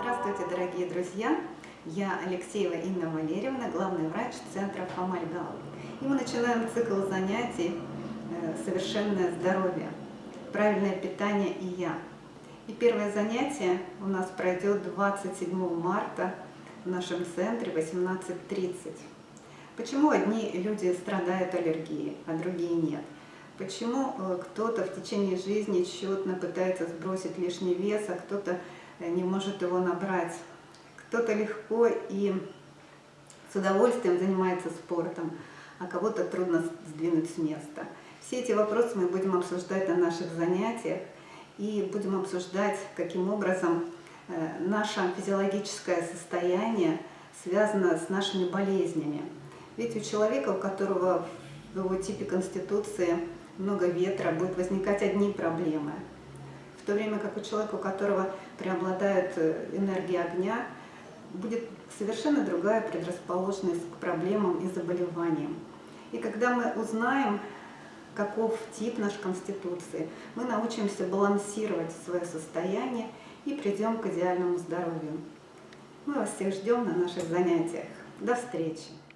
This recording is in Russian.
Здравствуйте, дорогие друзья! Я Алексеева Инна Валерьевна, главный врач центра Фомальгал. И мы начинаем цикл занятий э, «Совершенное здоровье. Правильное питание и я». И первое занятие у нас пройдет 27 марта в нашем центре 18.30. Почему одни люди страдают аллергией, а другие нет? Почему э, кто-то в течение жизни тщетно пытается сбросить лишний вес, а кто-то не может его набрать? Кто-то легко и с удовольствием занимается спортом, а кого-то трудно сдвинуть с места. Все эти вопросы мы будем обсуждать на наших занятиях и будем обсуждать, каким образом э, наше физиологическое состояние связано с нашими болезнями. Ведь у человека, у которого в его типе конституции много ветра, будут возникать одни проблемы. То время как у человека, у которого преобладает э, энергия огня, будет совершенно другая предрасположенность к проблемам и заболеваниям. И когда мы узнаем, каков тип нашей конституции, мы научимся балансировать свое состояние и придем к идеальному здоровью. Мы вас всех ждем на наших занятиях. До встречи!